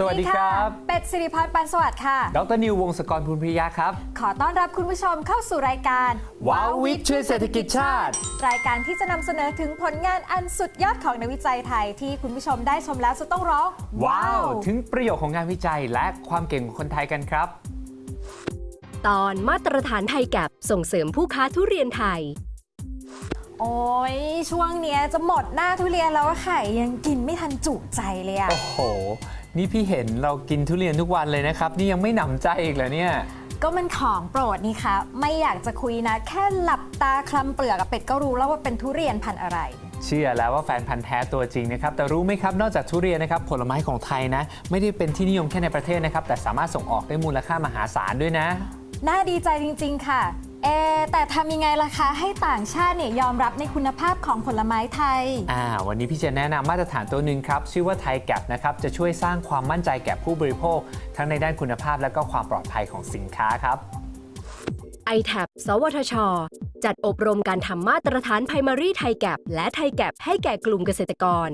สวัสดีครับ เป็ดสิริพรปันสวัสดิ์ค่ะ ดรนิววงศกรภูลพิยะครับ ขอต้อนรับคุณผู้ชมเข้าสู่รายการว้าววิทย์ช่วยเศรษฐกิจชาติ รายการที่จะนำเสนอถึงผลงานอันสุดยอดของนักวิจัยไทย ที่คุณผู้ชมได้ชมแล้วจะต้องร้อง ว้าว ถึงประโยชน์ของงานวิจัยและความเก่งของคนไทยกันครับ ตอนมาตรฐานไทยแกบส่งเสริมผู้ค้าทุเรียนไทย โอ้ยช่วงเนี้ยจะหมดหน้าทุเรียนแล้วอะค่ะยังกินไม่ทันจุใจเลยอะโอ้โห นี่พี่เห็นเรากินทุเรียนทุกวันเลยนะครับ นี่ยังไม่หนำใจอีกเหรอเนี่ย ก็มันของโปรดนี่คะไม่อยากจะคุยนะ แค่หลับตาคลำเปลือกกับเป็ดก็รู้แล้วว่าเป็นทุเรียนพันธุ์อะไร เชื่อแล้วว่าแฟนพันธ์แท้ตัวจริงนะครับ แต่รู้ไหมครับ นอกจากทุเรียนนะครับ ผลไม้ของไทยนะ ไม่ได้เป็นที่นิยมแค่ในประเทศนะครับ แต่สามารถส่งออกได้มูลค่ามหาศาลด้วยนะ น่าดีใจจริง ๆ ค่ะ เอะแต่ทำยังไงล่ะคะให้ต่างชาติเนี่ยยอมรับในคุณภาพของผลไม้ไทย อ่าวันนี้พี่จะแนะนำมาตรฐานตัวหนึ่งครับ ชื่อว่าไทยแกปนะครับ จะช่วยสร้างความมั่นใจแก่ผู้บริโภค ทั้งในด้านคุณภาพและก็ความปลอดภัยของสินค้าครับ i t a b สวทช จัดอบรมการทำมาตรฐาน Primary ไทยแกบและไทยแกบให้แก่กลุ่มเกษตรกร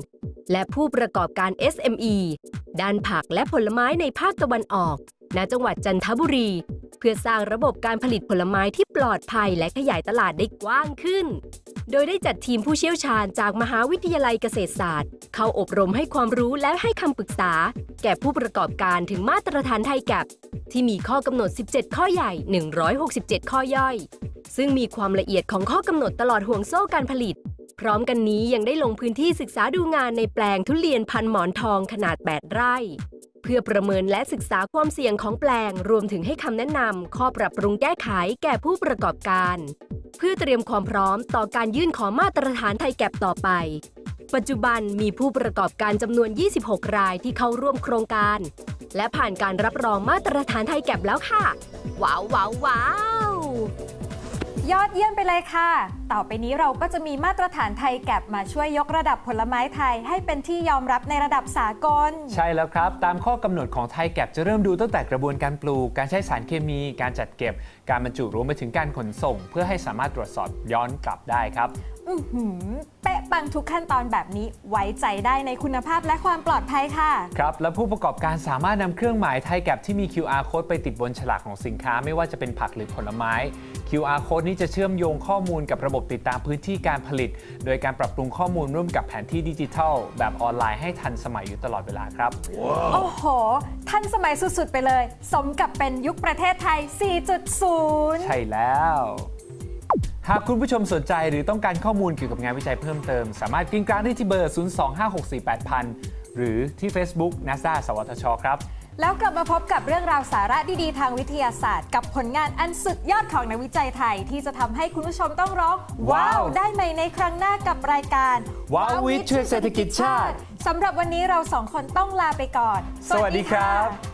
และผู้ประกอบการ SME ด้านผักและผลไม้ในภาคตะวันออก ณจังหวัดจันทบุรี เพื่อสร้างระบบการผลิตผลไม้ที่ปลอดภัยและขยายตลาดได้กว้างขึ้น โดยได้จัดทีมผู้เชี่ยวชาญจากมหาวิทยาลัยเกษตรศาสตร์ เข้าอบรมให้ความรู้และให้คำปรึกษา แก่ผู้ประกอบการถึงมาตรฐานไทยแกบที่มีข้อกำหนด 17 ข้อใหญ่ 167 ข้อย่อย ซึ่งมีความละเอียดของข้อกำหนดตลอดห่วงโซ่การผลิต พร้อมกันนี้ยังได้ลงพื้นที่ศึกษาดูงานในแปลงทุเรียนพันหมอนทองขนาด 8 ไร่ เพื่อประเมินและศึกษาความเสี่ยงของแปลง รวมถึงให้คำแนะนำข้อปรับปรุงแก้ไขแก่ผู้ประกอบการ เพื่อเตรียมความพร้อมต่อการยื่นขอมาตรฐานไทยแก็บต่อไป ปัจจุบันมีผู้ประกอบการจำนวน 26 รายที่เข้าร่วมโครงการ และผ่านการรับรองมาตรฐานไทยแก็บแล้วค่ะ ว้าวว้าวว้าว ยอดเยี่ยมไปเลยค่ะ ต่อไปนี้เราก็จะมีมาตรฐานไทยแกบมาช่วยยกระดับผลไม้ไทย ให้เป็นที่ยอมรับในระดับสากล ใช่แล้วครับ ตามข้อกำหนดของไทยแกปจะเริ่มดูตั้งแต่กระบวนการปลูก การใช้สารเคมี การจัดเก็บ การบรรจุรวมไปถึงการขนส่ง เพื่อให้สามารถตรวจสอบย้อนกลับได้ครับ อื้อหือเป๊ะปังทุกขั้นตอนแบบนี้ไว้ใจได้ในคุณภาพและความปลอดภัยค่ะ ครับ และผู้ประกอบการสามารถนำเครื่องหมายไทยแกปที่มี QR code ไปติดบนฉลากของสินค้าไม่ว่าจะเป็นผักหรือผลไม้ QR code นี้จะเชื่อมโยงข้อมูลกับระบบติดตามพื้นที่การผลิต โดยการปรับปรุงข้อมูลร่วมกับแผนที่ดิจิทัล แบบออนไลน์ให้ทันสมัยอยู่ตลอดเวลาครับโอ้โห ทันสมัยสุดๆ ไปเลย สมกับเป็นยุคประเทศไทย 4.0 ใช่แล้ว หากคุณผู้ชมสนใจหรือต้องการข้อมูลเกี่ยวกับงานวิจัยเพิ่มเติม สามารถกริ้งกลางได้ที่เบอร์ 025648000 หรือที่ Facebook NASA สวทช ครับ แล้วกลับมาพบกับเรื่องราวสาระดี ๆ ทางวิทยาศาสตร์ กับผลงานอันสุดยอดของนักวิจัยไทย ที่จะทำให้คุณผู้ชมต้องร้องว้าวว้าวได้ใหม่ในครั้งหน้ากับรายการว้าววิทย์ช่วยเศรษฐกิจชาติสำหรับวันนี้เราสองคนต้องลาไปก่อน สวัสดีครับ